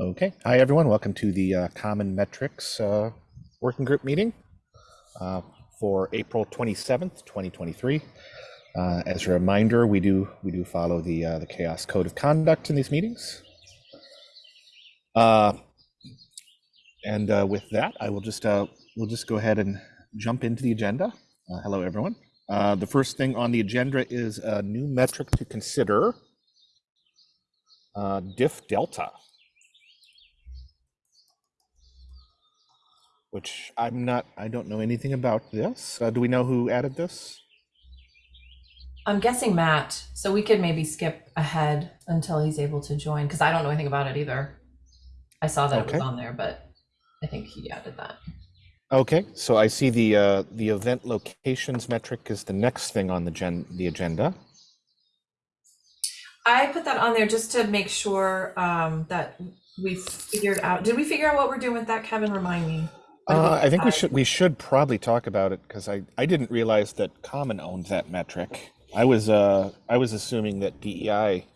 Okay. Hi, everyone. Welcome to the uh, Common Metrics uh, Working Group meeting uh, for April 27th, 2023. Uh, as a reminder, we do we do follow the uh, the CHAOSS Code of Conduct in these meetings. Uh, and with that, I will just we'll just go ahead and jump into the agenda. hello, everyone. the first thing on the agenda is a new metric to consider. diff delta. Which I'm not, I don't know anything about this. Uh, do we know who added this? I'm guessing Matt, so we could maybe skip ahead until he's able to join because I don't know anything about it either. I saw that it was on there, but I think he added that. Okay, so I see the uh, the event locations metric is the next thing on the gen the agenda. I put that on there just to make sure um, that we figured out. Did we figure out what we're doing with that, Kevin? Remind me. Or did we Uh, I think we should we should probably talk about it because I I didn't realize that Common owned that metric. I was uh I was assuming that DEI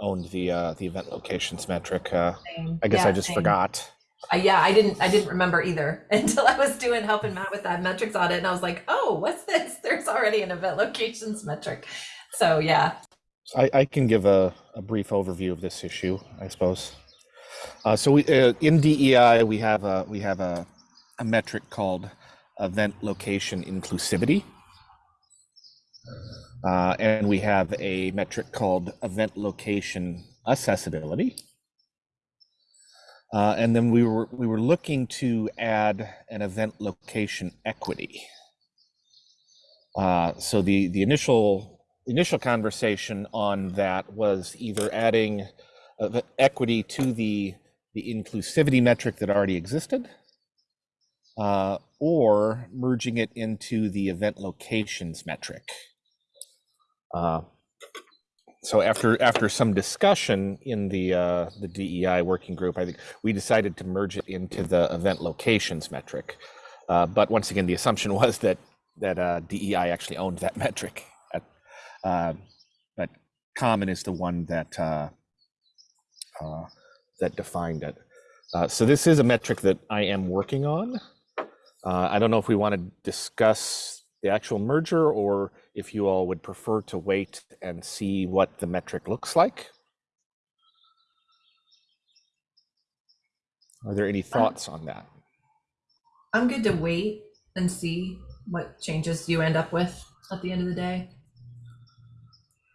owned the uh, the event locations metric. Uh, I guess I just same. forgot. Uh, yeah, I didn't. I didn't remember either until I was doing helping Matt with that metrics audit, and I was like, "Oh, what's this? There's already an event locations metric." So yeah, I, I can give a, a brief overview of this issue, I suppose. Uh, so we, uh, in DEI, we have a we have a, a metric called event location inclusivity, uh, and we have a metric called event location accessibility. Uh, and then we were we were looking to add an event location equity. Uh, so the the initial initial conversation on that was either adding uh, equity to the the inclusivity metric that already existed, uh, or merging it into the event locations metric. Uh, so after after some discussion in the uh, the DEI working group, I think we decided to merge it into the event locations metric. Uh, but once again, the assumption was that that uh, DEI actually owned that metric. Uh, but Common is the one that uh, uh, that defined it. Uh, so this is a metric that I am working on. Uh, I don't know if we want to discuss the actual merger or if you all would prefer to wait and see what the metric looks like. Are there any thoughts on that? I'm good to wait and see what changes you end up with at the end of the day.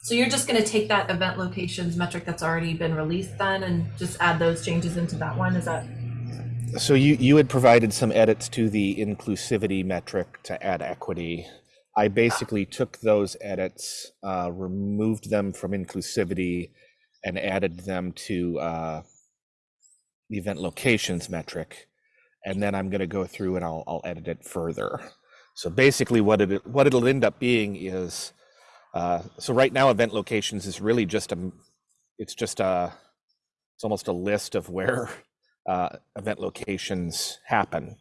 So you're just going to take that event locations metric that's already been released then and just add those changes into that one? Is that So you, you had provided some edits to the inclusivity metric to add equity. I basically took those edits, uh, removed them from inclusivity, and added them to uh, the event locations metric. And then I'm going to go through and I'll, I'll edit it further. So basically, what it what it'll end up being is, uh, so right now, event locations is really just a, it's just a, it's almost a list of where uh, event locations happen.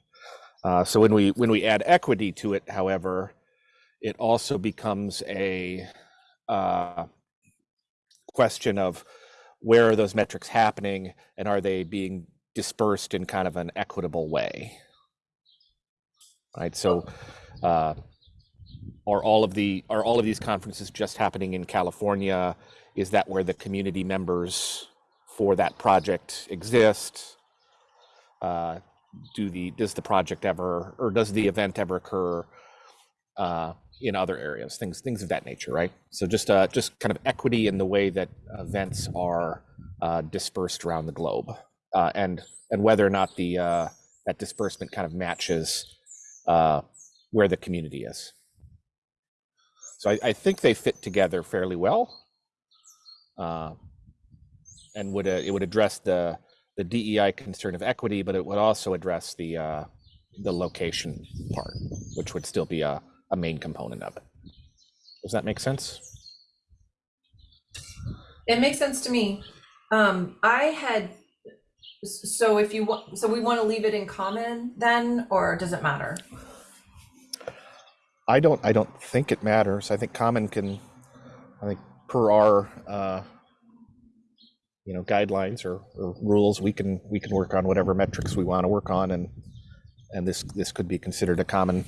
Uh, so when we when we add equity to it, however, it also becomes a uh, question of where are those metrics happening and are they being dispersed in kind of an equitable way, right? So. Uh, are all of the are all of these conferences just happening in California? Is that where the community members for that project exist? Uh, do the does the project ever or does the event ever occur uh, in other areas? Things things of that nature, right? So just uh, just kind of equity in the way that events are uh, dispersed around the globe, uh, and and whether or not the uh, that disbursement kind of matches uh, where the community is. So I, I think they fit together fairly well, uh, and would uh, it would address the the DEI concern of equity, but it would also address the uh, the location part, which would still be a, a main component of it. Does that make sense? It makes sense to me. Um, I had, so if you want, so we want to leave it in common then, or does it matter? I don't I don't think it matters. I think common can I think per our uh, you know, guidelines or, or rules, we can, we can work on whatever metrics we want to work on and, and this, this could be considered a common,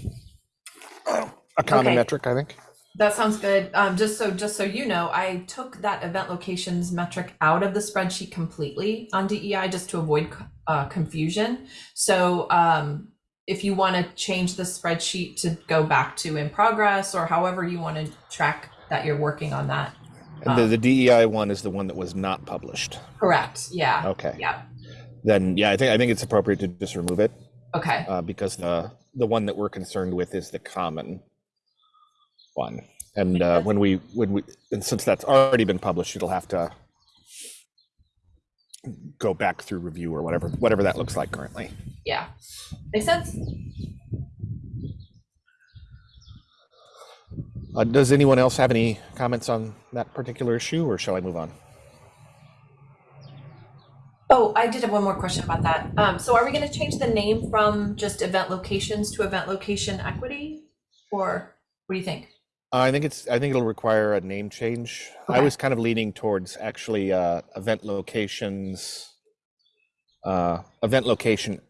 a common Okay. metric, I think. That sounds good. Um, just so just so you know, I took that event locations metric out of the spreadsheet completely on DEI just to avoid uh, confusion. So um, if you want to change the spreadsheet to go back to in progress or however you want to track that you're working on that. The, Um, the DEI one is the one that was not published. Correct. Yeah. Okay. Yeah. Then, yeah, I think, I think it's appropriate to just remove it, Okay. uh, because the, the one that we're concerned with is the common one. And, uh, when we, when we, and since that's already been published, it'll have to go back through review or whatever, whatever that looks like currently. Yeah. Makes sense. Uh, does anyone else have any comments on that particular issue, or shall I move on? Oh, I did have one more question about that. Um, so are we going to change the name from just event locations to event location equity? Or what do you think? I think it's, I think it'll require a name change. I was kind of leaning towards actually, uh, event locations, uh, event location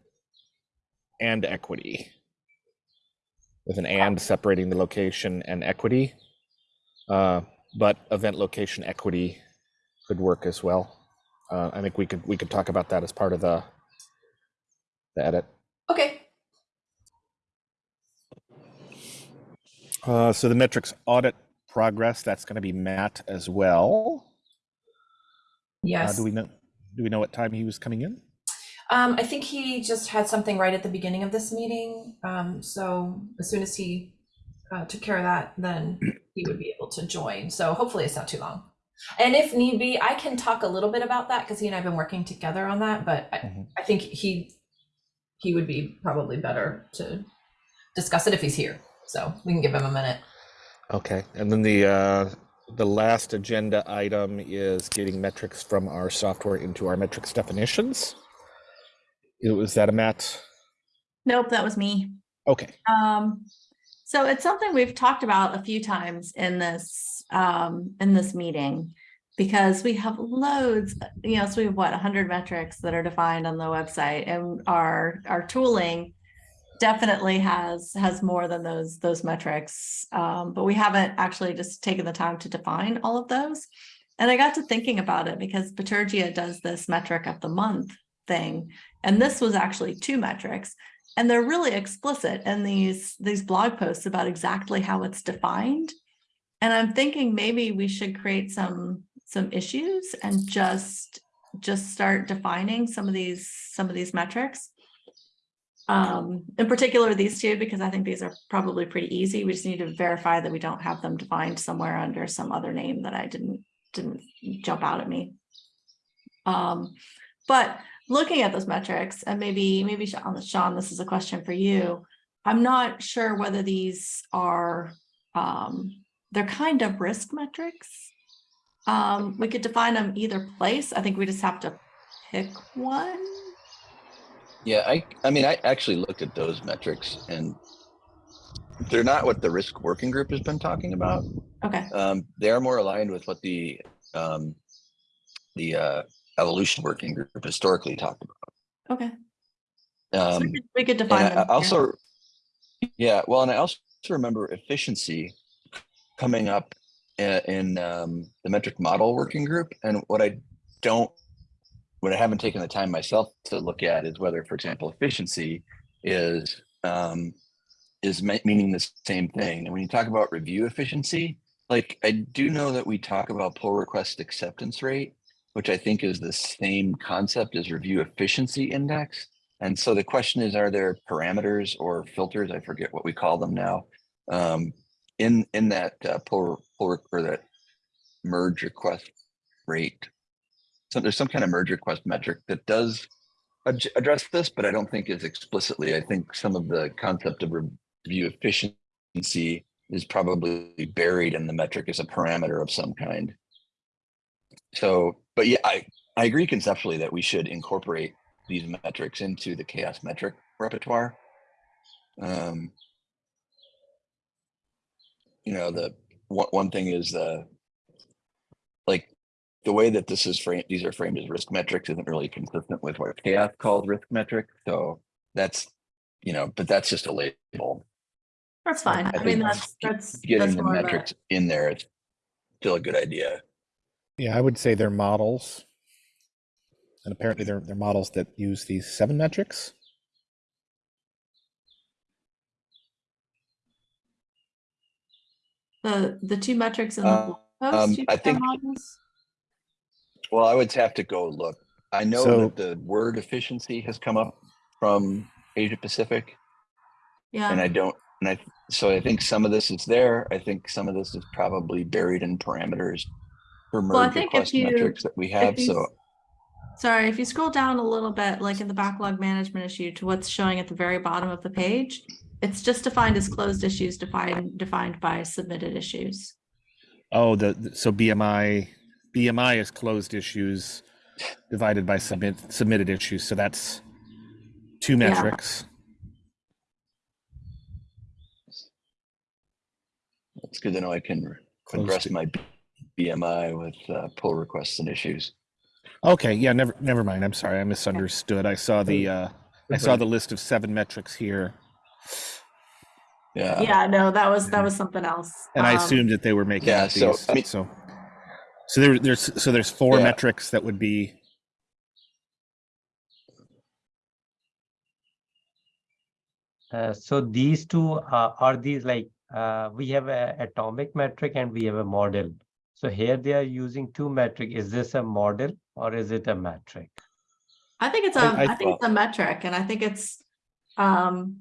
and equity. With an and separating the location and equity. Uh, but event location equity could work as well. Uh, I think we could, we could talk about that as part of the, the edit. Okay. Uh, so the metrics audit progress, that's going to be Matt as well. Uh, Yes. do we know, do we know what time he was coming in? Um, I think he just had something right at the beginning of this meeting. Um, so as soon as he uh, took care of that, then he would be able to join. So hopefully it's not too long. And if need be, I can talk a little bit about that because he and I have been working together on that. But I, Mhm. I think he he would be probably better to discuss it if he's here. So we can give him a minute. Okay, and then the, uh, the last agenda item is getting metrics from our software into our metrics definitions. It Was that a Matt? Nope, that was me. Okay, Um, so it's something we've talked about a few times in this, um, in this meeting. Because we have loads, you know, so we have what, hundred metrics that are defined on the website and our, our tooling. Definitely has, has more than those, those metrics. Um, but we haven't actually just taken the time to define all of those. And I got to thinking about it because Bitergia does this metric of the month thing. And this was actually two metrics. And they're really explicit in these, these blog posts about exactly how it's defined. And I'm thinking maybe we should create some, some issues and just, just start defining some of these, some of these metrics. Um, in particular, these two, because I think these are probably pretty easy. We just need to verify that we don't have them defined somewhere under some other name that I didn't, didn't jump out at me. Um, but looking at those metrics and maybe, maybe Sean, Sean, this is a question for you. I'm not sure whether these are, um, they're kind of risk metrics. Um, we could define them either place. I think we just have to pick one. Yeah, I, I mean, I actually looked at those metrics and they're not what the risk working group has been talking about. Okay, Um, they're more aligned with what the, um, the, uh, evolution working group historically talked about. okay. So Um, we could- we could define them. I yeah. also, yeah, well, and I also remember efficiency coming up in, in, um, the metric model working group. And what I don't, what I haven't taken the time myself to look at is whether, for example, efficiency is, um, is meaning the same thing. And when you talk about review efficiency, like I do know that we talk about pull request acceptance rate, which I think is the same concept as review efficiency index. And so the question is, are there parameters or filters? I forget what we call them now. Um, in, in that uh, pull, pull or that merge request rate. So there's some kind of merge request metric that does ad- address this, but I don't think is explicitly. I think some of the concept of review efficiency is probably buried in the metric as a parameter of some kind. So, but yeah, I, I agree conceptually that we should incorporate these metrics into the CHAOSS metric repertoire. Um, you know, the one, one thing is the like the way that this is framed, these are framed as risk metrics isn't really consistent with what CHAOSS calls risk metric. So that's, you know, but that's just a label. That's fine. I I mean, that's, that's. that's Getting the more of metrics in there, it's still a good idea. Yeah, I would say they're models. And apparently they're, they're models that use these seven metrics. The, the two metrics in the Uh, blog um, post, you I think- models? Well, I would have to go look. I know So- that the word efficiency has come up from Asia Pacific Yeah. and I don't, and I, so I think some of this is there. I think some of this is probably buried in parameters for Well, I merge think if you- metrics that we have. you So sorry, if you scroll down a little bit, like in the backlog management issue to what's showing at the very bottom of the page, it's just defined as closed issues defined, defined by submitted issues. Oh, the, the- so BMI, BMI is closed issues divided by submit, submitted issues. So that's two metrics. Yeah. metrics. it's good to know I can Close address to- my B- BMI with uh, pull requests and issues. Okay, yeah, never, never mind. I'm sorry, I misunderstood. I saw the, uh, I saw the list of seven metrics here. Yeah. Yeah, no, that was, that was something else. And I Um, assumed that they were making yeah, up so, these, I mean- so. So there, there's, so there's four Yeah. metrics that would be, Uh, so these two uh, are these like uh, we have a atomic metric and we have a model. So here they are using two metric. Is this a model or is it a metric? I think it's a, I- I I think it's a metric and I think it's, um,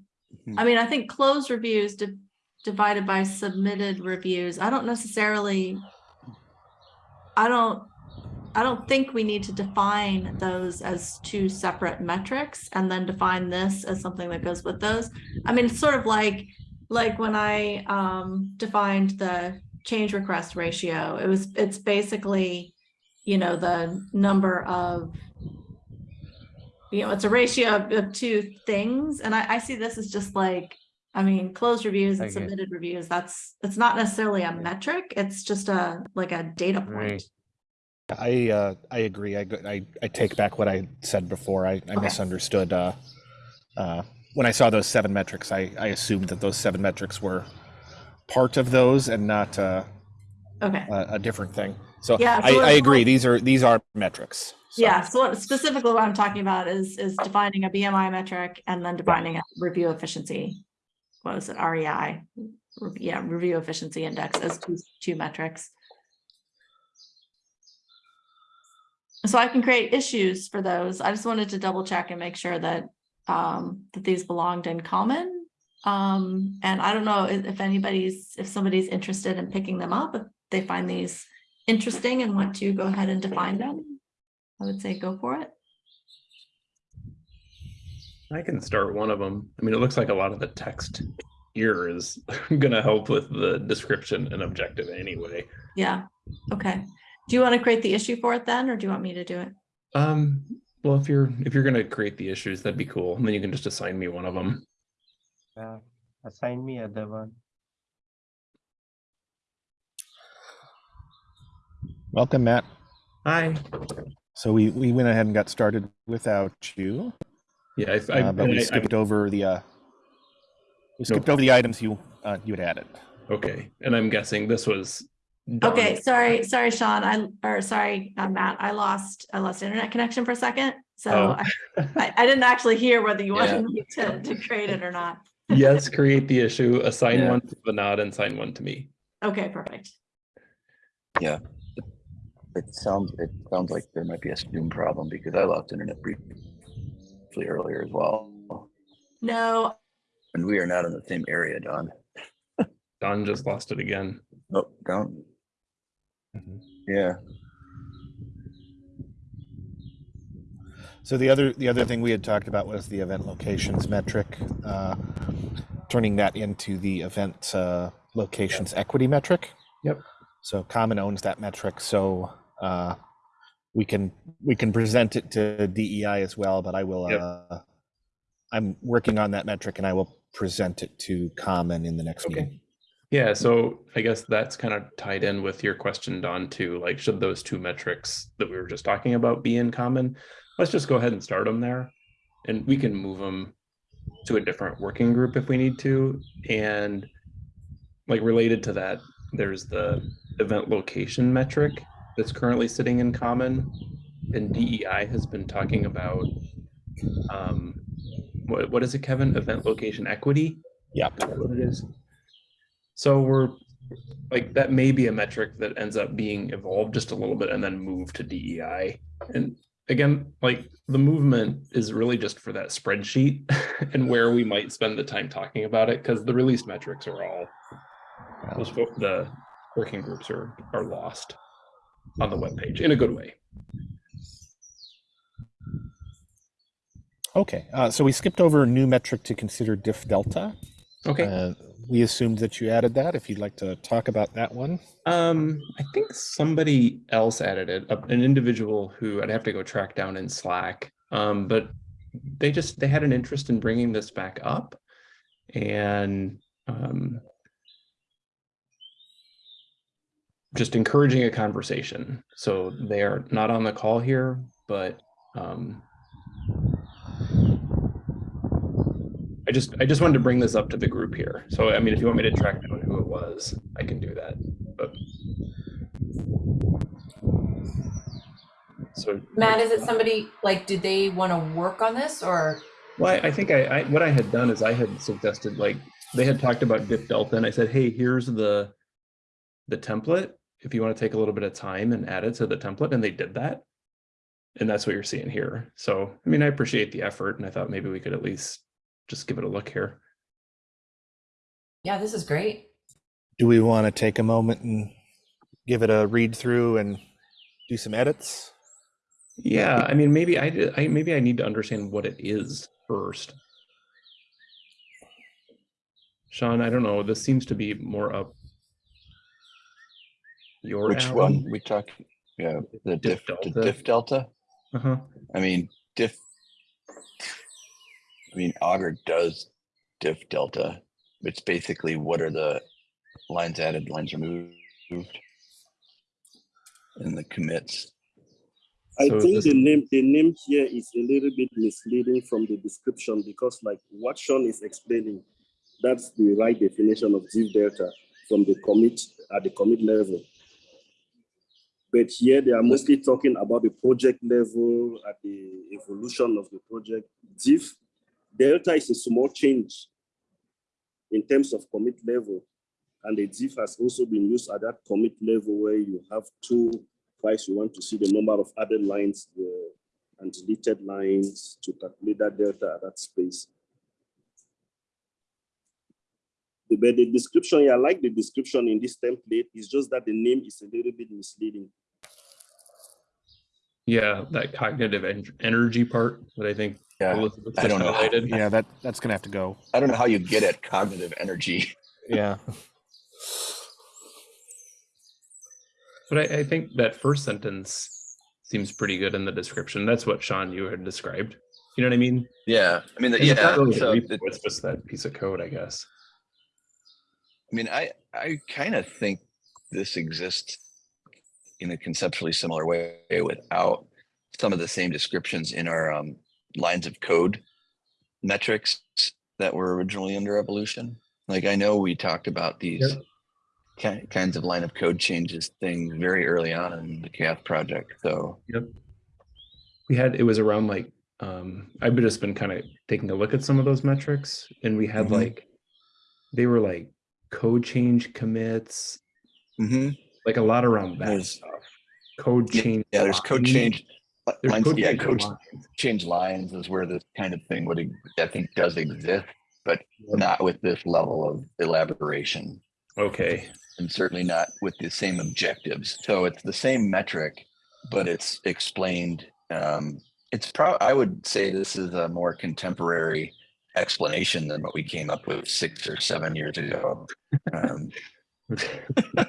Mhm. I mean, I think closed reviews di- divided by submitted reviews. I don't necessarily. I don't, I don't think we need to define those as two separate metrics and then define this as something that goes with those. I mean, it's sort of like, like when I, um, defined the change request ratio, it was, it's basically, you know, the number of you know, it's a ratio of, of two things. And I, I see this as just like, I mean, closed reviews and Okay. submitted reviews, that's, it's not necessarily a metric. It's just a, like a data point. Right. I, uh, I agree. I, I, I take back what I said before. I, I Okay. misunderstood. Uh, uh, when I saw those seven metrics, I, I assumed that those seven metrics were part of those and not, uh, Okay. a, a different thing. So Yeah, I, so I it's agree. These are, these are metrics. So- Yeah, so what specifically what I'm talking about is, is defining a BMI metric and then defining a review efficiency. What was it, REI? Yeah, review efficiency index as two, two metrics. So I can create issues for those. I just wanted to double check and make sure that, um, that these belonged in common. Um, and I don't know if, anybody's, if somebody's interested in picking them up, if they find these interesting and want to go ahead and define them. I would say go for it. I can start one of them. I mean, it looks like a lot of the text here is gonna help with the description and objective anyway. Yeah, okay. Do you want to create the issue for it then, or do you want me to do it? Um, well, if you're if you're gonna create the issues, that'd be cool. And then you can just assign me one of them. Uh, assign me other one. Welcome, Matt. Hi. So we, we went ahead and got started without you, Yeah, I, I, uh, but we I- skipped over the, uh, we No. skipped over the items you, uh, you had added. Okay, and I'm guessing this was. done. Okay, sorry, sorry, Sean, I, or sorry, uh, Matt, I lost, I lost internet connection for a second. So Oh. I, I I didn't actually hear whether you Yeah. wanted me to, to create it or not. Yes, create the issue, assign Yeah. one to Vinod and assign one to me. Okay, perfect. Yeah. It sounds, it sounds like there might be a Zoom problem because I lost internet briefly earlier as well. No, And we are not in the same area, Don. Don just lost it again. Oh, down, Mhm. yeah. So the other, the other thing we had talked about was the event locations metric, uh, turning that into the event, uh, locations equity metric. Yep. So Common owns that metric, so, uh, we can, we can present it to DEI as well, but I will, Yep. uh, I'm working on that metric and I will present it to Common in the next Okay. meeting. Yeah, so I guess that's kind of tied in with your question, Don, too. Like, should those two metrics that we were just talking about be in common? Let's just go ahead and start them there. And we can move them to a different working group if we need to. And like related to that, there's the event location metric that's currently sitting in common. And DEI has been talking about um, what, what is it, Kevin? Event location equity? Yeah. What it is? So we're like that may be a metric that ends up being evolved just a little bit and then moved to DEI. And again, like the movement is really just for that spreadsheet and where we might spend the time talking about it because the released metrics are all those the working groups are are lost on the web page in a good way. Okay, uh, so we skipped over a new metric to consider diff delta. Okay. Uh, we assumed that you added that. If you'd like to talk about that one. Um, I think somebody else added it, an individual who I'd have to go track down in Slack. Um, but they just, they had an interest in bringing this back up and, um, just encouraging a conversation. So they are not on the call here, but, um, I just, I just wanted to bring this up to the group here. So, I mean, if you want me to track down who it was, I can do that, but. So. Matt, is it somebody, like, did they want to work on this or? Well, I, I think I, I, what I had done is I had suggested, like, they had talked about diff delta and I said, hey, here's the, the template. If you want to take a little bit of time and add it to the template, and they did that. And that's what you're seeing here. So, I mean, I appreciate the effort and I thought maybe we could at least just give it a look here. Yeah, this is great. Do we want to take a moment and give it a read through and do some edits? Yeah, I mean, maybe I, I, maybe I need to understand what it is first. Sean, I don't know, this seems to be more up. Your Which alley. one we talked, yeah, the Diff diff, the delta. diff delta? Uh-huh. I mean, diff. I mean, Augur does diff delta. It's basically what are the lines added, lines removed? And the commits. I So think the name the name here is a little bit misleading from the description because like what Sean is explaining, that's the right definition of diff delta from the commit at the commit level. But here they are mostly talking about the project level at the evolution of the project. Diff delta is a small change in terms of commit level. And the diff has also been used at that commit level where you have two Twice, you want to see the number of added lines and deleted lines to calculate that delta at that space. But the description, yeah, I like the description in this template. It's just that the name is a little bit misleading. Yeah, that cognitive en- energy part that I think Yeah, Elizabeth I don't know. highlighted. Yeah, that that's gonna have to go. I don't know how you get at cognitive energy. Yeah. But I, I think that first sentence seems pretty good in the description. That's what Sean you had described. You know what I mean? Yeah, I mean, And it's not yeah, really so it- it's just that piece of code, I guess. I mean, I, I kind of think this exists in a conceptually similar way without some of the same descriptions in our um, lines of code metrics that were originally under evolution. Like I know we talked about these ki- kinds of line of code changes things very early on in the CAF project. So Yep. We had, it was around like, um, I've just been kind of taking a look at some of those metrics and we had Mhm. like, they were like code change commits, mhm, like a lot around that There's- stuff. Code change. yeah, there's code change. Lines- yeah, change code lines. change lines is where this kind of thing would, I think does exist, Yep. not with this level of elaboration. Okay, and certainly not with the same objectives. So it's the same metric, but it's explained. Um, it's probably I would say this is a more contemporary explanation than what we came up with six or seven years ago. Um,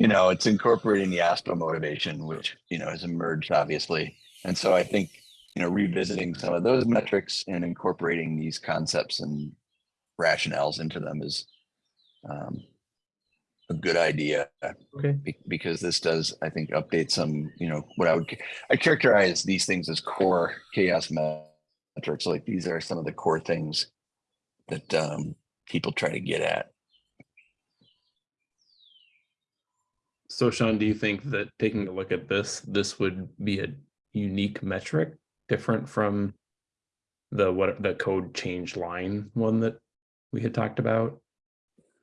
you know, it's incorporating the ASPA motivation, which you know has emerged obviously, and so I think you know revisiting some of those metrics and incorporating these concepts and rationales into them is um, a good idea Okay. be- because this does, I think, update some, you know, what I would, I characterize these things as core CHAOSS metrics. Like these are some of the core things that um, people try to get at. So Sean, do you think that taking a look at this, this would be a unique metric different from the what the code change line one that we had talked about?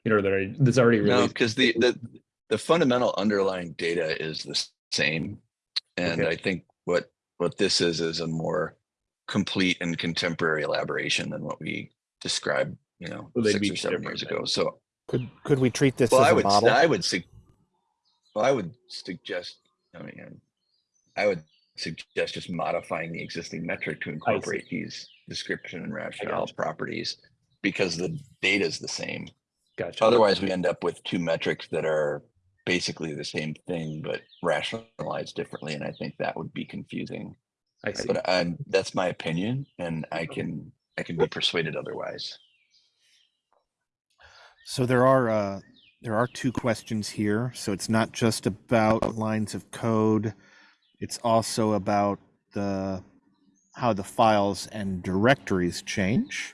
You know, that I, that's already No, because the, the, the fundamental underlying data is the same. And Okay. I think what, what this is, is a more complete and contemporary elaboration than what we described, you know, So six or seven years ago. So Could, could we treat this Well, as I a would, s- model? I would sug, well, I would suggest, I mean, um, I would suggest just modifying the existing metric to incorporate these description and rationale gotcha. properties. Because the data is the same. gotcha. Otherwise, we end up with two metrics that are basically the same thing, but rationalized differently. And I think that would be confusing. I see. But I'm, that's my opinion and I can, I can be persuaded otherwise. So there are, uh, there are two questions here. So it's not just about lines of code. It's also about the, how the files and directories change.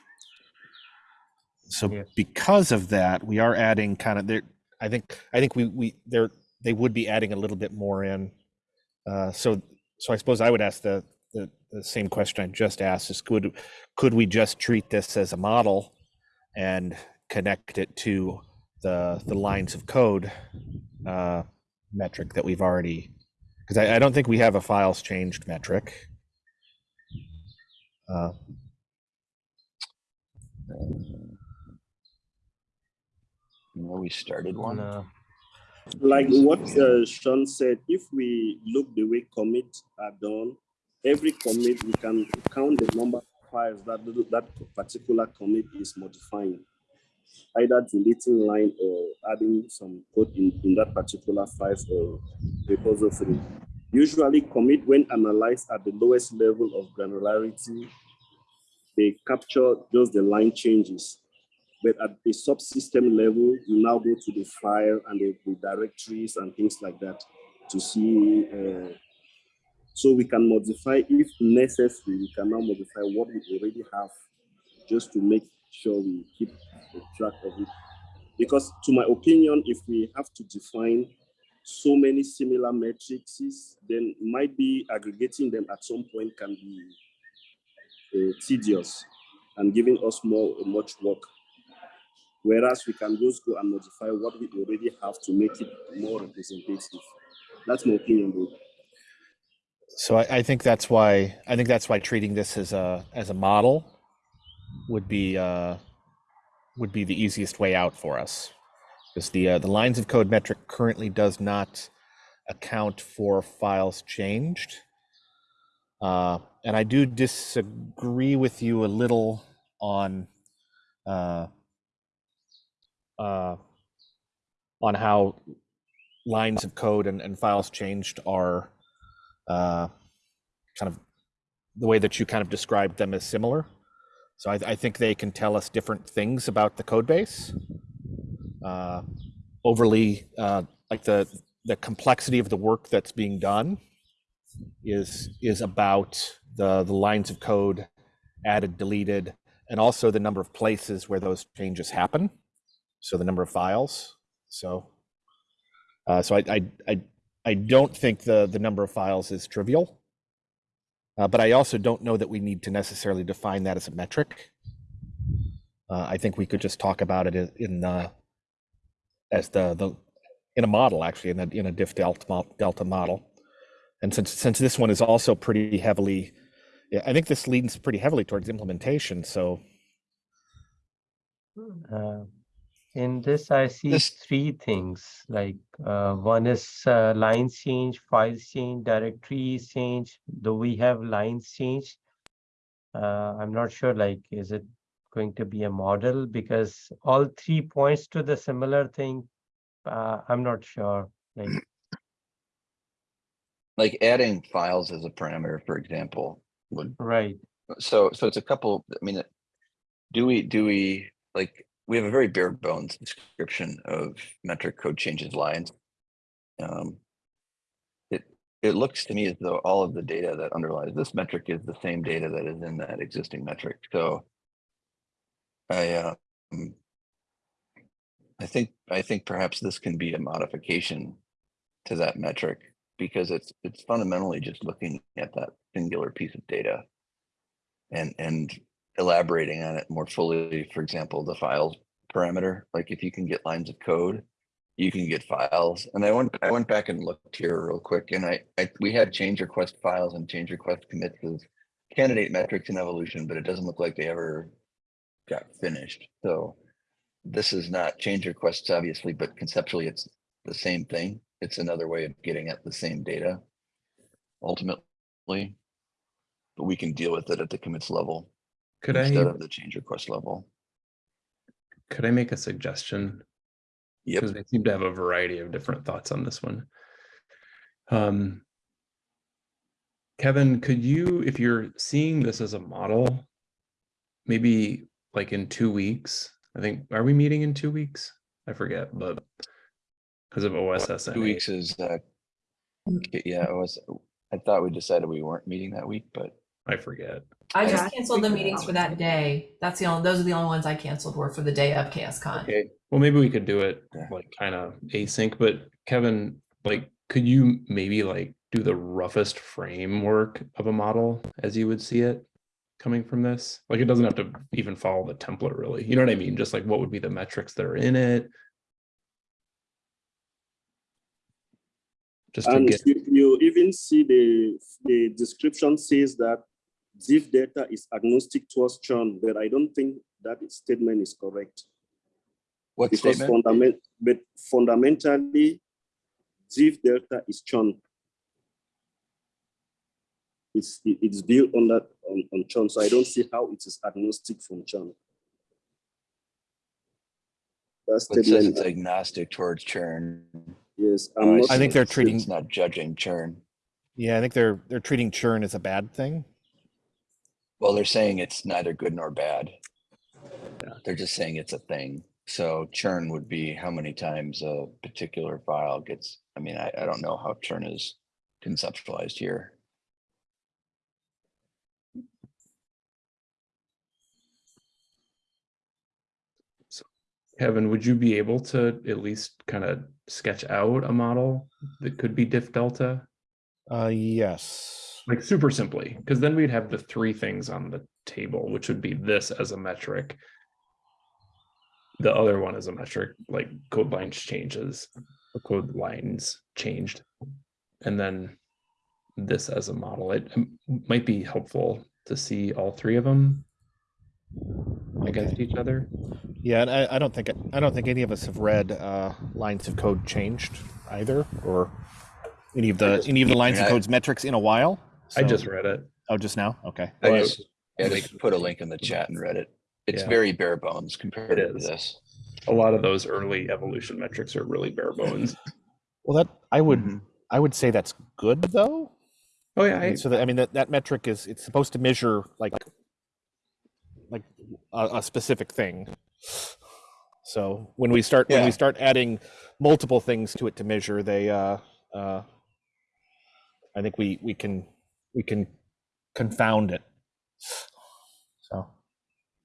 So because of that, we are adding kind of there, I think, I think we, we, there, they would be adding a little bit more in. Uh, so, so I suppose I would ask the, the, the same question I just asked is could, could we just treat this as a model and connect it to the, the lines of code uh, metric that we've already, because I, I don't think we have a files changed metric. Uh, You we started one. No. Like what uh, Sean said, if we look the way commits are done, every commit, we can count the number of files that that particular commit is modifying. Either deleting line or adding some code in, in that particular file or repository. Usually commit when analyzed at the lowest level of granularity, they capture just the line changes. But at the subsystem level, you now go to the file and the, the directories and things like that to see. Uh, so we can modify, if necessary, we can now modify what we already have just to make sure we keep track of it. Because to my opinion, if we have to define so many similar matrices, then might be aggregating them at some point can be uh, tedious and giving us more much work. Whereas we can just go and modify what we already have to make it more representative. That's my opinion, though. So I, I think that's why, I think that's why treating this as a, as a model would be, uh, would be the easiest way out for us. Because the, uh, the lines of code metric currently does not account for files changed. Uh, and I do disagree with you a little on, uh, uh, on how lines of code and, and files changed are uh, kind of the way that you kind of described them as similar. So I, I think they can tell us different things about the code base. Uh, overly, uh, like the the complexity of the work that's being done is is about the the lines of code added, deleted, and also the number of places where those changes happen. So the number of files. So uh, so I, I I I don't think the the number of files is trivial. Uh, but I also don't know that we need to necessarily define that as a metric. Uh, I think we could just talk about it in, the as the the in a model actually in a in a diff delta delta model. And since since this one is also pretty heavily, I think this leans pretty heavily towards implementation. So Uh, in this, I see This- three things, like, uh, one is, uh, lines change, files change, directories change, do we have lines change. Uh, I'm not sure, like, is it going to be a model? Because all three points to the similar thing. Uh, I'm not sure, like, Like adding files as a parameter, for example, would right, so so it's a couple i mean do we do we like we have a very bare bones description of metric code changes lines. Um, it, it looks to me as though all of the data that underlies this metric is the same data that is in that existing metric. So I, um, I think, I think perhaps this can be a modification to that metric because it's, it's fundamentally just looking at that singular piece of data and, and elaborating on it more fully. For example, the files parameter, like if you can get lines of code, you can get files. And I went, I went back and looked here real quick and I, I, we had change request files and change request commits as candidate metrics in evolution, but it doesn't look like they ever got finished. So this is not change requests, obviously, but conceptually it's the same thing. It's another way of getting at the same data ultimately. But we can deal with it at the commits level Could I, instead of the change request level. could I make a suggestion? Yep. Because they seem to have a variety of different thoughts on this one. Um, Kevin, could you, if you're seeing this as a model, maybe like in two weeks, I think, are we meeting in two weeks? I forget, but because of OSSN. Two weeks is, uh, yeah, was, I thought we decided we weren't meeting that week, but I forget. I just canceled the meetings for that day. That's the only, those are the only ones I canceled were for the day of KSCon. okay, Well, maybe we could do it like kind of async, but Kevin, like, could you maybe like do the roughest framework of a model as you would see it coming from this? Like, it doesn't have to even follow the template really. You know what I mean? Just like what would be the metrics that are in it? Just to And get, you, you even see the, the description says that diff delta is agnostic towards churn, but I don't think that statement is correct. what Because statement? fundament, but fundamentally, diff delta is churn. It's, it's built on that, on, on churn, so I don't see how it is agnostic from churn. That It says statement, it's agnostic towards churn. yes. I'm not I think they're treating- It's not judging churn. Yeah, I think they're they're treating churn as a bad thing. Well, they're saying it's neither good nor bad. Yeah. They're just saying it's a thing. So churn would be how many times a particular file gets, I mean, I, I don't know how churn is conceptualized here. Kevin, would you be able to at least kind of sketch out a model that could be diff delta? Uh, yes. Like super simply, because then we'd have the three things on the table, which would be this as a metric. The other one as a metric, like code lines changes, the code lines changed. And then this as a model, it um, might be helpful to see all three of them against each other. Yeah, and I, I don't think I don't think any of us have read uh, lines of code changed either, or any of the any of the lines I- of code's metrics in a while. I just read it. oh just now. Okay. I Well, just, yeah, they put a link in the chat and read it. It's Yeah. very bare bones compared to this. A lot of those early evolution metrics are really bare bones. Well, that I would Mhm. I would say that's good though. Oh yeah, I, so that I mean that that metric is it's supposed to measure like like a, a specific thing. So when we start when we start adding multiple things to it to measure, they uh uh I think we we can we can confound it. So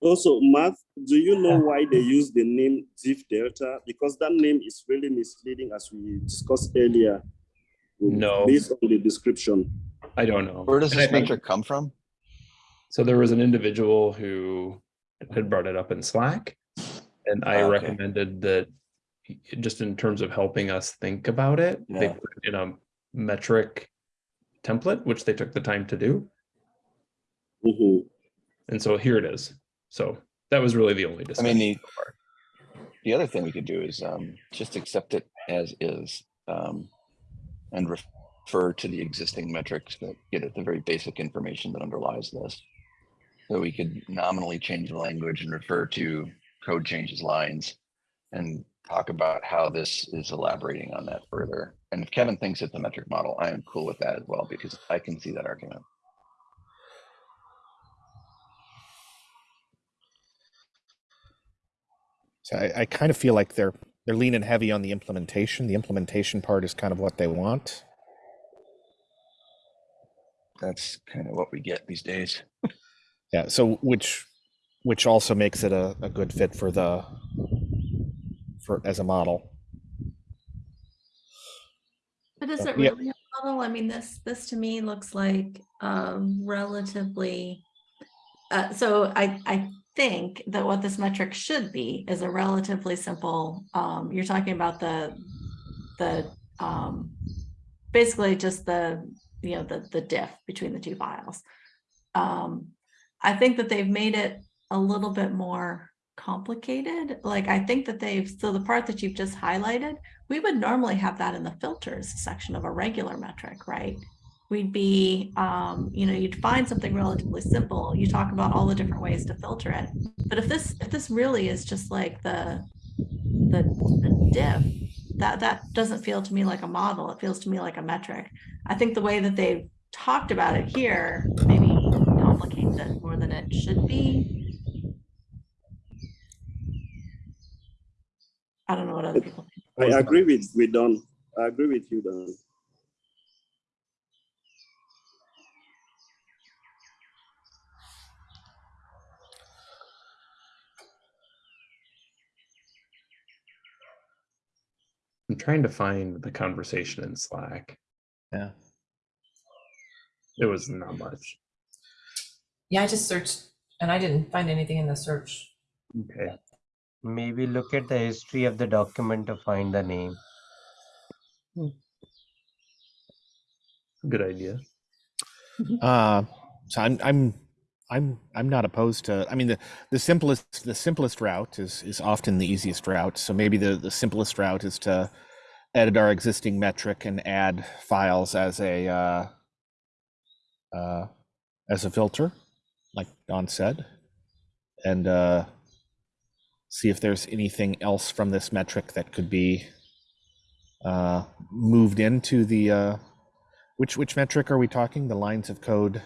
Also, Matt, do you know why they use the name diff delta? Because that name is really misleading as we discussed earlier. No. Based on the description. I don't know. Where does this think- metric come from? So there was an individual who had brought it up in Slack. And I Ah, okay. recommended that just in terms of helping us think about it, they put it in a metric template, which they took the time to do. Mhm. And so here it is. So that was really the only I mean, discussion. the, the other thing we could do is um, just accept it as is. um, And refer to the existing metrics that get at the very basic information that underlies this. So we could nominally change the language and refer to code changes lines. And talk about how this is elaborating on that further. And if Kevin thinks it's a metric model, I am cool with that as well, because I can see that argument. So I, I kind of feel like they're they're leaning heavy on the implementation. The implementation part is kind of what they want. That's kind of what we get these days. Yeah. So which which also makes it a, a good fit for the for as a model. But is it yeah. really a model? I mean, this, this to me looks like um relatively. Uh, so I, I think that what this metric should be is a relatively simple, um, you're talking about the, the, um. Basically just the, you know, the, the diff between the two files. Um, I think that they've made it a little bit more complicated. Like, I think that they've, so the part that you've just highlighted, we would normally have that in the filters section of a regular metric, right? We'd be, um, you know, you'd find something relatively simple. You talk about all the different ways to filter it. But if this, if this really is just like the, the, the diff, that, that doesn't feel to me like a model. It feels to me like a metric. I think the way that they've talked about it here maybe complicates it more than it should be. I don't know what other people think. I agree with, with Don. I agree with you, Don. I'm trying to find the conversation in Slack. Yeah. It was not much. Yeah, I just searched and I didn't find anything in the search. Okay. Maybe look at the history of the document to find the name. Good idea. Uh, so I'm I'm I'm I'm not opposed to. I mean, the the simplest the simplest route is is often the easiest route. So maybe the the simplest route is to edit our existing metric and add files as a uh, uh, as a filter, like Don said, and uh, see if there's anything else from this metric that could be uh, moved into the uh, which which metric are we talking? The lines of code,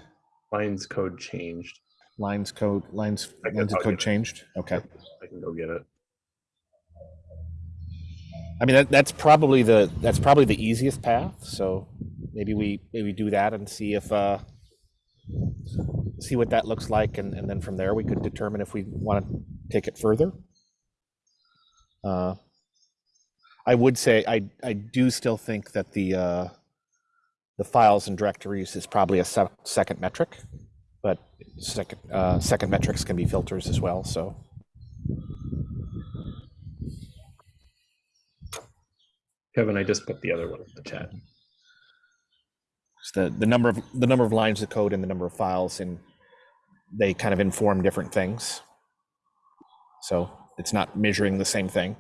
Lines code changed. lines code, lines lines of code get it. changed. Okay. I can go get it. I mean that that's probably the that's probably the easiest path. So maybe we maybe do that and see if uh see what that looks like and, and then from there we could determine if we want to take it further. Uh I would say I I do still think that the uh the files and directories is probably a se- second metric, but second uh second metrics can be filters as well, so Kevin, I just put the other one in the chat. It's the the number of the number of lines of code and the number of files and they kind of inform different things so it's not measuring the same thing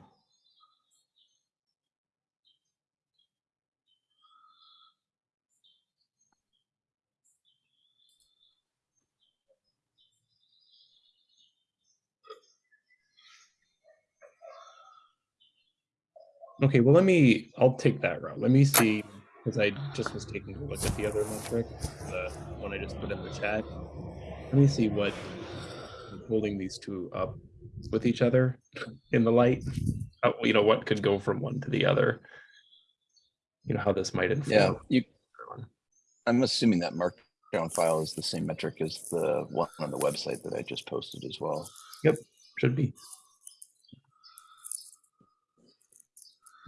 Okay, well, let me, I'll take that route. Let me see, because I just was taking a look at the other metric, the one I just put in the chat. Let me see what holding these two up with each other in the light. Uh, you know, what could go from one to the other. You know, how this might inform. Yeah, you, everyone. I'm assuming that markdown file is the same metric as the one on the website that I just posted as well. Yep. Should be.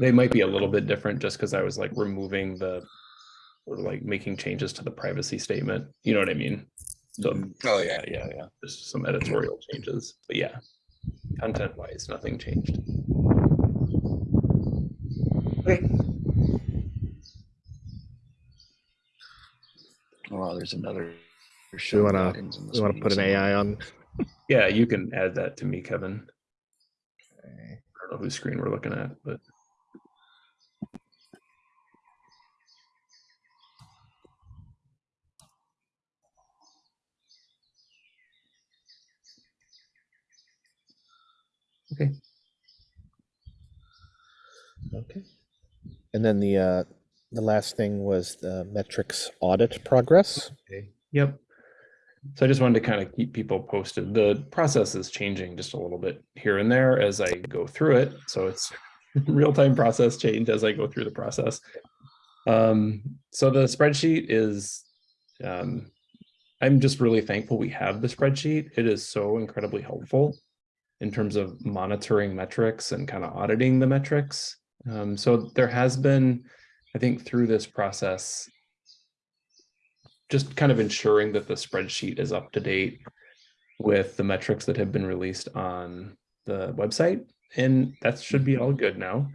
They might be a little bit different just because I was like removing the, or like making changes to the privacy statement. You know what I mean? So Oh, yeah, yeah, yeah. just some editorial changes, but yeah, content wise, nothing changed. Okay, Well, there's another. we show want to logins we want to meeting put an ai on yeah, you can add that to me, Kevin. Okay. I don't know whose screen we're looking at, but okay. okay and then the uh the last thing was the metrics audit progress Okay, yep. So I just wanted to kind of keep people posted. The process is changing just a little bit here and there as I go through it. So it's real-time process change as I go through the process. Um, so the spreadsheet is, um, I'm just really thankful we have the spreadsheet. It is so incredibly helpful in terms of monitoring metrics and kind of auditing the metrics. Um, so there has been, I think through this process, just kind of ensuring that the spreadsheet is up to date with the metrics that have been released on the website. And that should be all good now.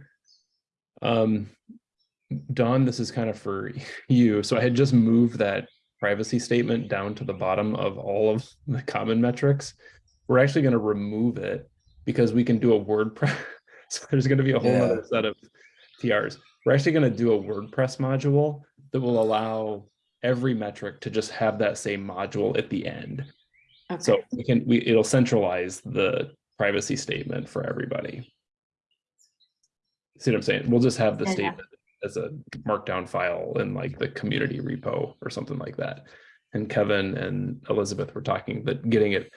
Um, Dawn, this is kind of for you. So I had just moved that privacy statement down to the bottom of all of the common metrics. We're actually going to remove it because we can do a WordPress. So there's going to be a whole Yeah. other set of PRs. We're actually going to do a WordPress module that will allow every metric to just have that same module at the end. Okay. So we can, we, it'll centralize the privacy statement for everybody. See what I'm saying? We'll just have the Yeah, statement as a markdown file in like the community repo or something like that. And Kevin and Elizabeth were talking that getting it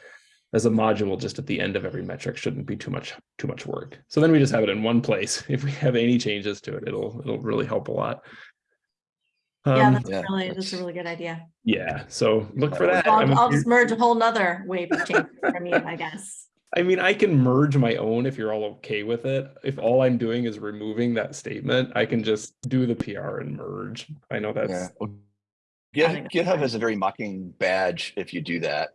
as a module just at the end of every metric shouldn't be too much, too much work. So then we just have it in one place. If we have any changes to it, it'll, it'll really help a lot. yeah, Um, that's yeah, really, that's a really good idea. yeah, so look for that. I'll, I'm I'll just merge a whole nother wave of changes from you, I guess. I mean, I can merge my own if you're all okay with it. If all I'm doing is removing that statement, I can just do the PR and merge. I know Yeah. that's, Well, I Git- think that's GitHub fine. has a very mocking badge if you do that.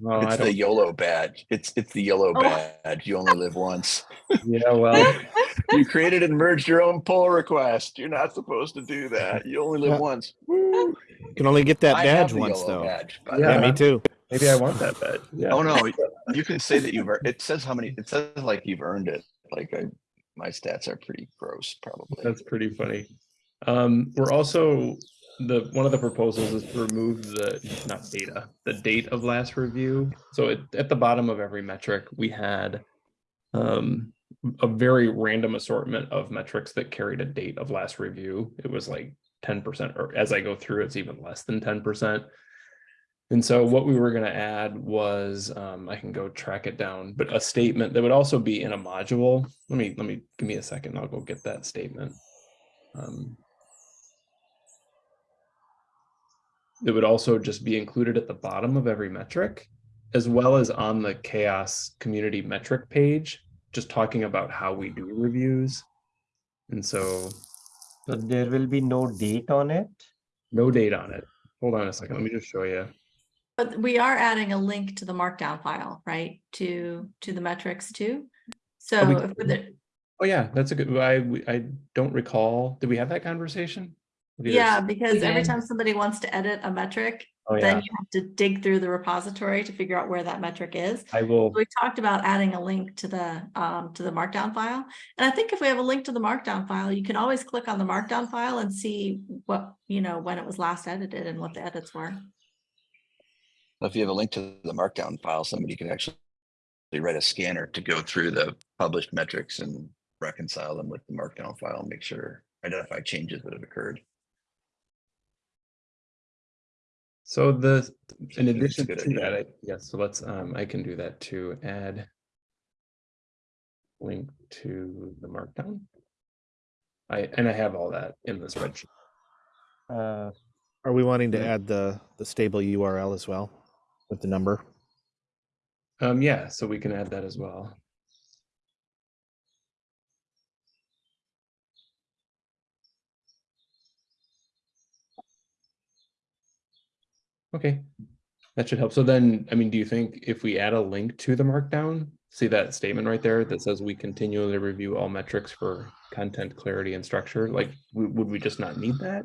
Well, I It's the YOLO badge. It's it's the yellow Oh. badge. You only live once. yeah, well, You created and merged your own pull request. You're not supposed to do that. You only live Yeah. once. Woo. You can only get that I have badge the once though. badge, Yeah. Yeah, me too. maybe I want that badge. Yeah. Oh no, you can say that you've. ear- It says how many. It says like you've earned it. Like I, my stats are pretty gross, probably. That's pretty funny. Um, we're also, the, one of the proposals is to remove the, not data, the date of last review. So at, at the bottom of every metric, we had um, a very random assortment of metrics that carried a date of last review. It was like ten percent, or as I go through, it's even less than ten percent. And so what we were gonna add was, um, I can go track it down, but a statement that would also be in a module. Let me, let me, give me a second, I'll go get that statement. Um, It would also just be included at the bottom of every metric, as well as on the CHAOSS community metric page, just talking about how we do reviews. And so So there will be no date on it. no date on it. Hold on a second, let me just show you. But we are adding a link to the markdown file, right? To, to the metrics too. So oh, we if Oh yeah, that's a good, I, I don't recall, did we have that conversation? Did yeah, because every time somebody wants to edit a metric, Oh yeah, then you have to dig through the repository to figure out where that metric is. I will, We talked about adding a link to the, um, to the markdown file. And I think if we have a link to the markdown file, you can always click on the markdown file and see what, you know, when it was last edited and what the edits were. If you have a link to the markdown file, somebody could actually write a scanner to go through the published metrics and reconcile them with the markdown file and make sure, identify changes that have occurred. So the, in addition to that, idea. I- yes, so let's, um, I can do that to add link to the markdown. I, and I have all that in the spreadsheet. Uh, Are we wanting to Yeah. add the, the stable URL as well with the number? Um, yeah, so we can add that as well. Okay, that should help. So then, I mean, do you think if we add a link to the markdown, see that statement right there that says we continually review all metrics for content clarity and structure, like, would we just not need that?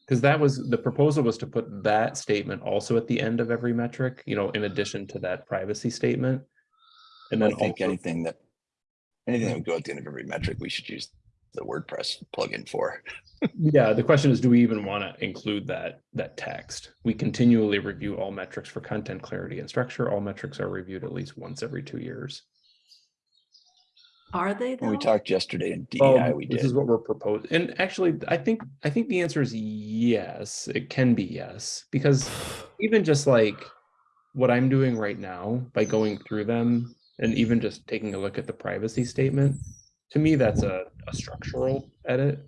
Because that was, the proposal was to put that statement also at the end of every metric, you know, in addition to that privacy statement. And I then think also, anything that, anything that would go at the end of every metric, we should use the WordPress plugin for. yeah, the question is, do we even want to include that, that text? We continually review all metrics for content clarity and structure. All metrics are reviewed at least once every two years. Are they When we talked yesterday in Well, DEI, we did. This did. is what we're proposing. And actually, I think, I think the answer is yes, it can be yes, because even just like what I'm doing right now by going through them and even just taking a look at the privacy statement, to me, that's a, a structural edit,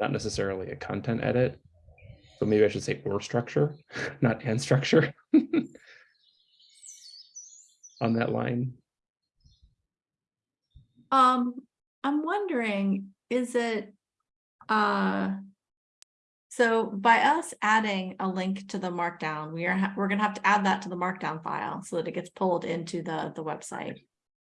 not necessarily a content edit. So maybe I should say or structure, not and structure. On that line. Um, I'm wondering, is it, uh, so by us adding a link to the markdown, we are, we're gonna have to add that to the markdown file so that it gets pulled into the, the website.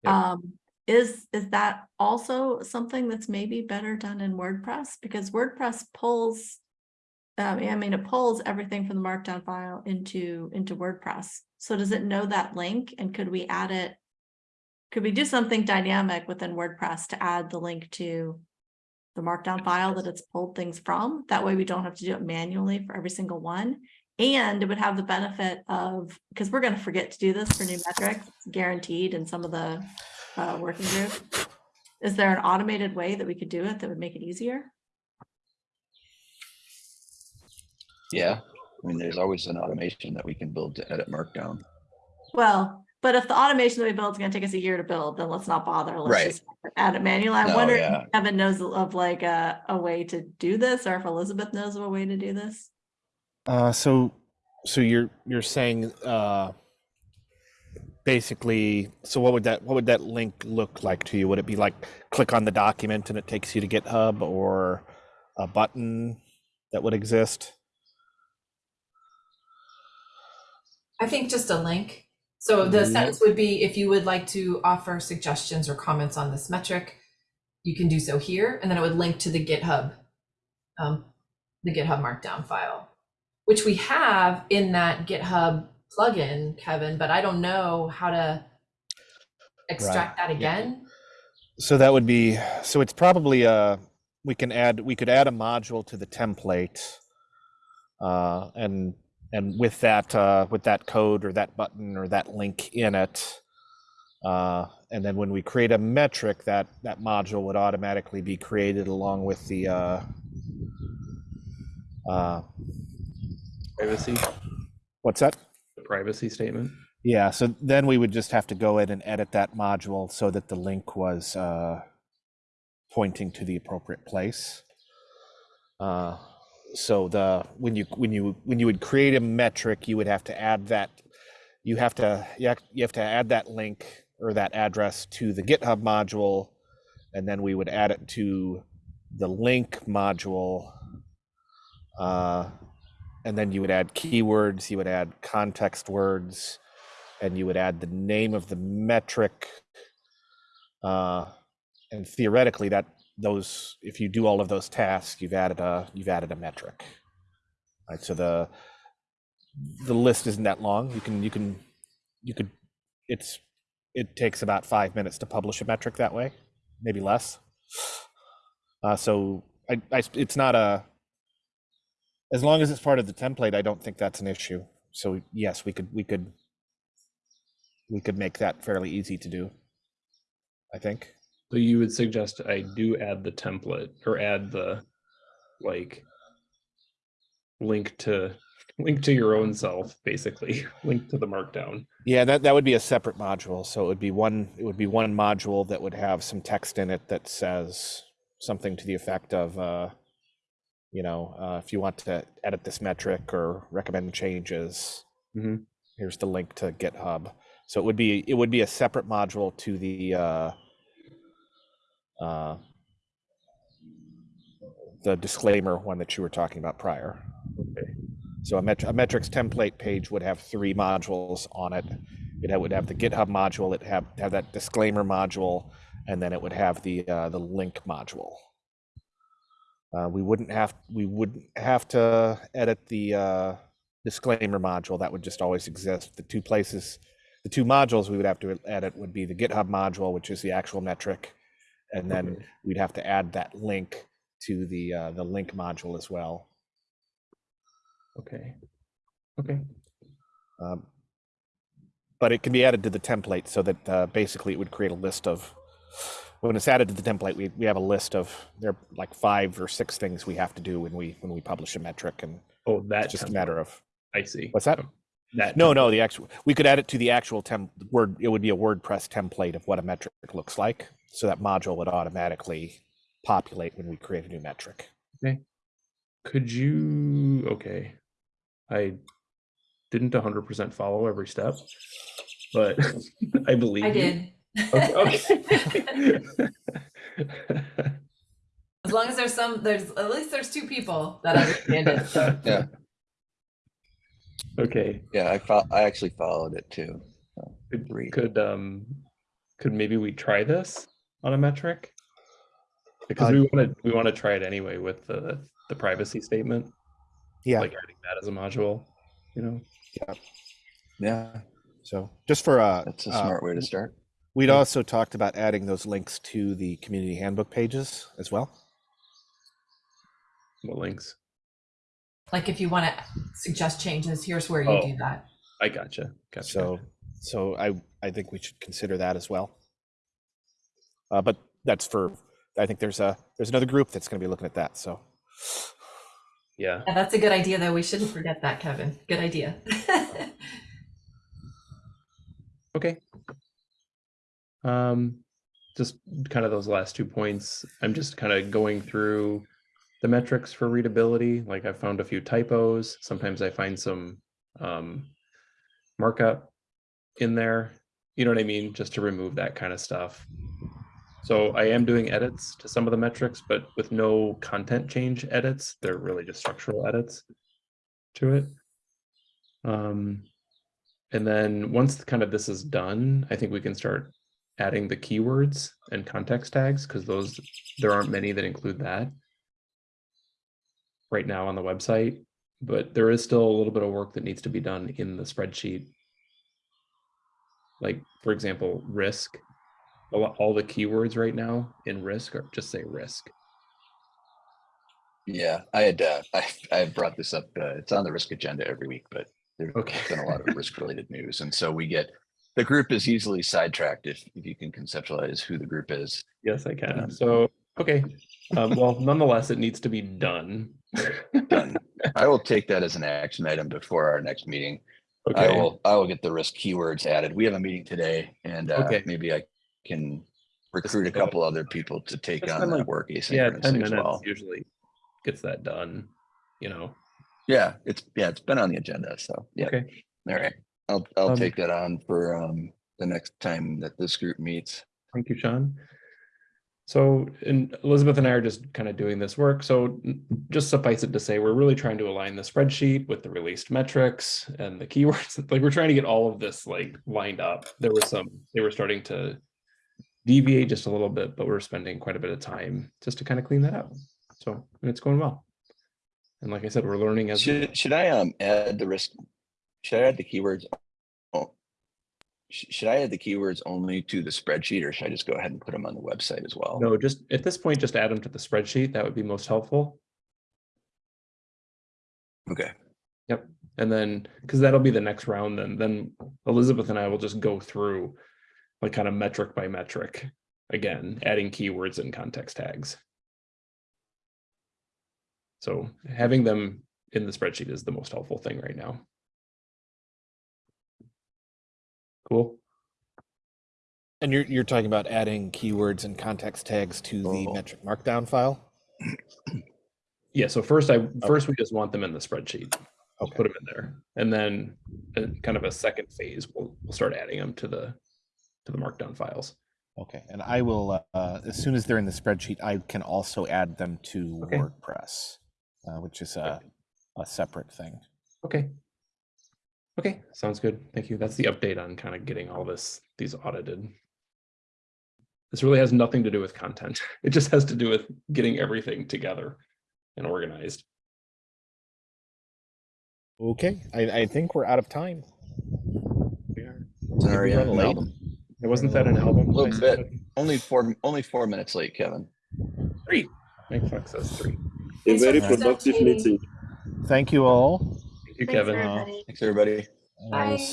Yep. Um, is, is that also something that's maybe better done in WordPress? Because WordPress pulls, um, I mean, it pulls everything from the markdown file into, into WordPress. So does it know that link and could we add it? Could we do something dynamic within WordPress to add the link to the markdown file that it's pulled things from? That way we don't have to do it manually for every single one. And it would have the benefit of, because we're gonna forget to do this for new metrics, guaranteed in some of the uh, working group. Is there an automated way that we could do it that would make it easier? Yeah, I mean, there's always an automation that we can build to edit Markdown. Well, but if the automation that we build is gonna take us a year to build, then let's not bother. Let's Right. just add it manually. I No, wonder yeah. if Kevin knows of like a, a way to do this, or if Elizabeth knows of a way to do this. Uh, so, so you're you're saying uh, basically, so what would that what would that link look like to you? Would it be like click on the document and it takes you to GitHub, or a button that would exist? I think just a link. So the Mhm. sentence would be, if you would like to offer suggestions or comments on this metric, you can do so here, and then it would link to the GitHub, um, the GitHub Markdown file, which we have in that GitHub plugin, Kevin, but I don't know how to extract that again. So that would be so it's probably uh we can add we could add a module to the template uh and and with that uh with that code or that button or that link in it uh and then when we create a metric that that module would automatically be created along with the uh uh Privacy, what's that? the privacy statement. yeah so then we would just have to go in and edit that module so that the link was uh, pointing to the appropriate place uh, so the when you when you when you would create a metric you would have to add that you have to you have, you have to add that link or that address to the github module and then we would add it to the link module uh, and then you would add keywords you would add context words and you would add the name of the metric. Uh, and theoretically, that those, if you do all of those tasks, you've added a you've added a metric. Right. So the the list isn't that long. You can you can you could it's it takes about five minutes to publish a metric that way, maybe less. Uh, so I, I it's not a as long as it's part of the template, I don't think that's an issue. So yes, we could we could we could make that fairly easy to do. I think. So you would suggest I do add the template or add the like link to link to your own self, basically, link to the markdown. Yeah, that, that would be a separate module. So it would be one it would be one module that would have some text in it that says something to the effect of uh, you know, uh, if you want to edit this metric or recommend changes, Mhm. here's the link to GitHub. So it would be it would be a separate module to the uh, uh, the disclaimer one that you were talking about prior. Okay. So a, met- a metrics template page would have three modules on it. It would have the GitHub module, it have have that disclaimer module, and then it would have the uh, the link module. Uh, we wouldn't have we wouldn't have to edit the uh, disclaimer module. That would just always exist. The two places, the two modules we would have to edit would be the GitHub module, which is the actual metric, and then Okay. we'd have to add that link to the uh, the link module as well. Okay. Okay. Um, but it can be added to the template so that uh, basically it would create a list of when it's added to the template, we, we have a list of, there are like five or six things we have to do when we, when we publish a metric and Oh, that it's just a matter of, I see. what's that? Oh, That No, template. no, the actual, we could add it to the actual temp, word, it would be a WordPress template of what a metric looks like. So that module would automatically populate when we create a new metric. Okay. Could you? Okay, I didn't hundred percent follow every step, but I believe I you. did. Okay. okay. As long as there's some, there's, at least there's two people that understand it, so. Yeah, okay. yeah, I fo- I actually followed it too. Could, could um could maybe we try this on a metric? Because Uh, we want to we want to try it anyway with the the privacy statement, Yeah, like adding that as a module. You know. Yeah, Yeah. so just for, uh, that's a uh, smart way to start. We'd also talked about adding those links to the community handbook pages as well. What links? Like if you want to suggest changes, here's where you Oh. do that. I gotcha. Gotcha. So, so I, I think we should consider that as well. Uh, but that's for, I think there's a, there's another group that's gonna be looking at that, so. yeah. Yeah, that's a good idea, though. We shouldn't forget that, Kevin. Good idea. Okay. Um, just kind of those last two points. I'm just kind of going through the metrics for readability. Like I found a few typos. Sometimes I find some um, markup in there. You know what I mean? Just to remove that kind of stuff. So I am doing edits to some of the metrics, but with no content change edits. They're really just structural edits to it. Um, and then once kind of this is done, I think we can start adding the keywords and context tags because those there aren't many that include that right now on the website. But there is still a little bit of work that needs to be done in the spreadsheet. Like, for example, risk. All the keywords right now in risk are just say risk. Yeah, I had, uh, I, I brought this up, uh, it's on the risk agenda every week, but there's Okay. been a lot of risk related news. And so we get, the group is easily sidetracked if, if you can conceptualize who the group is. Yes, I can. Um, So, okay. Um, well, nonetheless, it needs to be done. Done. I will take that as an action item before our next meeting. Okay. I will, I will get the risk keywords added. We have a meeting today and, uh, Okay. maybe I can recruit a couple other people to take Just on spend, that like, work Yeah, asynchronously ten as minutes well. usually gets that done, you know? Yeah, it's, yeah, it's been on the agenda, so, yeah. Okay. All right, I'll, I'll Um, take that on for, um, the next time that this group meets. Thank you, Sean. So, and Elizabeth and I are just kind of doing this work. So n- just suffice it to say, we're really trying to align the spreadsheet with the released metrics and the keywords. Like we're trying to get all of this like lined up. There was some, they were starting to deviate just a little bit, but we're spending quite a bit of time just to kind of clean that up. So and it's going well. And like I said, we're learning as. we. Should, should I, um, add the risk? Should I add the keywords? Oh, Should I add the keywords only to the spreadsheet or should I just go ahead and put them on the website as well? No, just at this point, just add them to the spreadsheet. That would be most helpful. Okay, Yep. And then, because that'll be the next round, then, then Elizabeth and I will just go through like kind of metric by metric, again, adding keywords and context tags. So having them in the spreadsheet is the most helpful thing right now. Cool. And you're, you're talking about adding keywords and context tags to the Oh. metric markdown file? Yeah, so first I, first we just want them in the spreadsheet. I'll Okay. put them in there. And then uh, kind of a second phase, we'll, we'll start adding them to the, to the markdown files. Okay, and I will, uh, as soon as they're in the spreadsheet, I can also add them to Okay. WordPress, uh, which is a, a separate thing. Okay. Okay, sounds good. Thank you. That's the update on kind of getting all this, these audited. This really has nothing to do with content. It just has to do with getting everything together and organized. Okay, I, I think we're out of time. sorry, run I'm late? album. It wasn't that an album? A Little bit. Only four, only four minutes late, Kevin. Three. Mike Fox says three. A very productive meeting. Thank you all. Thank you, Thanks, Kevin. everybody. Thanks, everybody. Bye.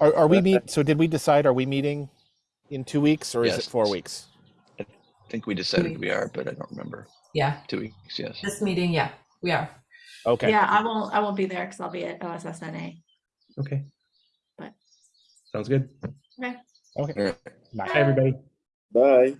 Are, are we meet, so did we decide, are we meeting in two weeks or is it four weeks? I think we decided we are, but I don't remember. Yeah, Two weeks, yes. this meeting, yeah, we are. Okay. Yeah, I won't, I won't be there because I'll be at OSSNA. Okay. But- Sounds good. All right. Bye. Bye, everybody. Bye.